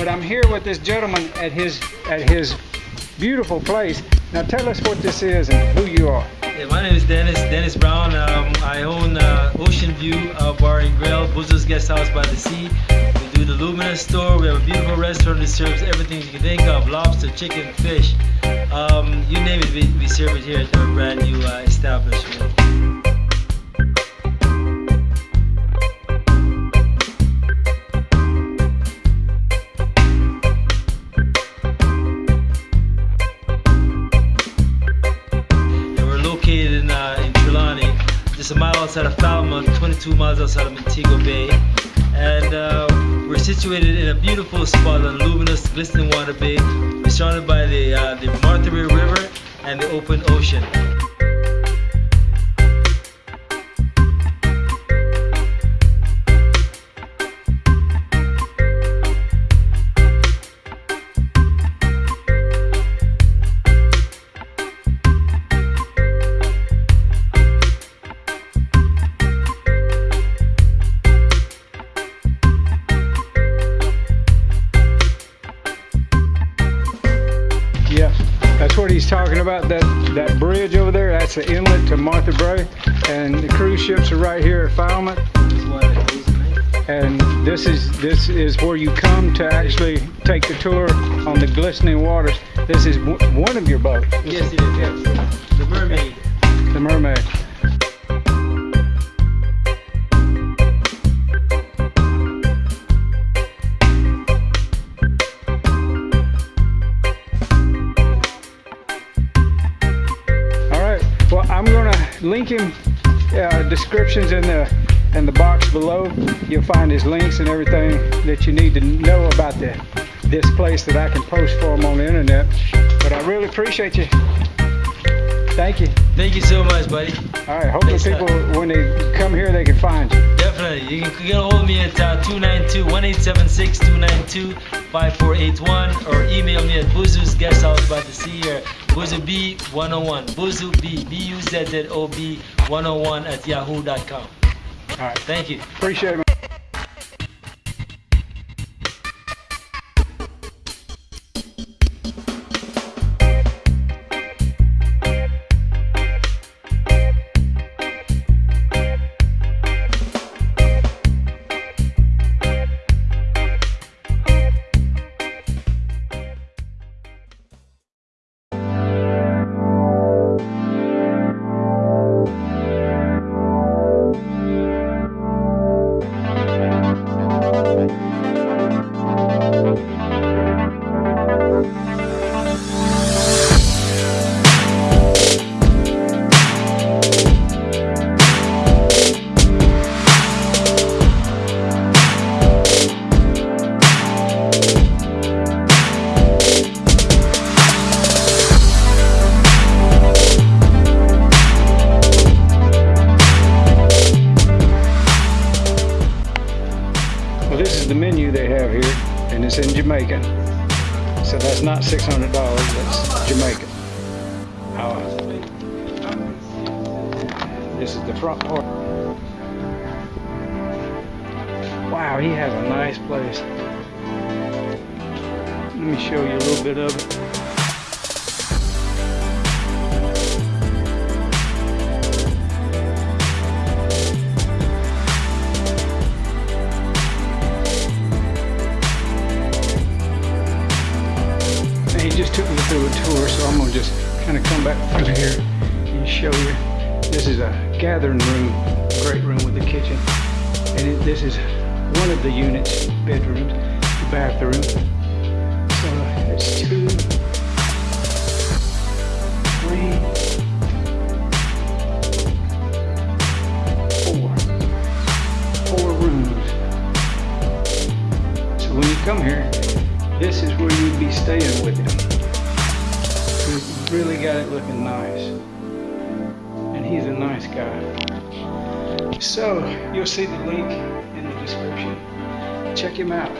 but I'm here with this gentleman at his at his beautiful place. Now tell us what this is and who you are. Yeah, my name is Dennis Dennis Brown. Um, I own uh, Ocean View uh, Bar and Grill, Buzzo's Guest House by the Sea. We do the Luminous store. We have a beautiful restaurant that serves everything you can think of: lobster, chicken, fish. Um, you name it, we, we serve it here at our brand new uh, establishment. Just a mile outside of Falmouth, 22 miles outside of Montego Bay. And uh, we're situated in a beautiful spot on luminous, glistening water bay. We're surrounded by the, uh, the Martha River and the open ocean. Talking about. That that bridge over there, that's the inlet to Martha Brae, and the cruise ships are right here at Falmouth. And this is this is where you come to actually take the tour on the glistening waters. This is one of your boats. Yes, it is. Yes. Gonna link him uh, descriptions in the in the box below. You'll find his links and everything that you need to know about the this place that I can post for him on the internet. But I really appreciate you. Thank you. Thank you so much, buddy. All right. Hopefully, Thanks, people when they come here, they can find you. Definitely. You can get a hold of me at uh, 292-1876-292-5481 or email me at Buzzo's Guest House by the Sea or Buzu B101. Buzu B, B-U-Z-Z-O-B 101 at yahoo.com. All right. Thank you. Appreciate it. Well, this is the menu they have here, and it's in Jamaican. So that's not $600, that's Jamaican. Uh, this is the front part. Wow, he has a nice place. Let me show you a little bit of it. I'm gonna just kind of come back through here and show you. This is a gathering room, great room with a kitchen, and it, this is one of the units, bedrooms, the bathroom. So it's two, three, four, four rooms. So when you come here, this is where you'd be staying with him. Really got it looking nice. And he's a nice guy. So you'll see the link in the description. Check him out.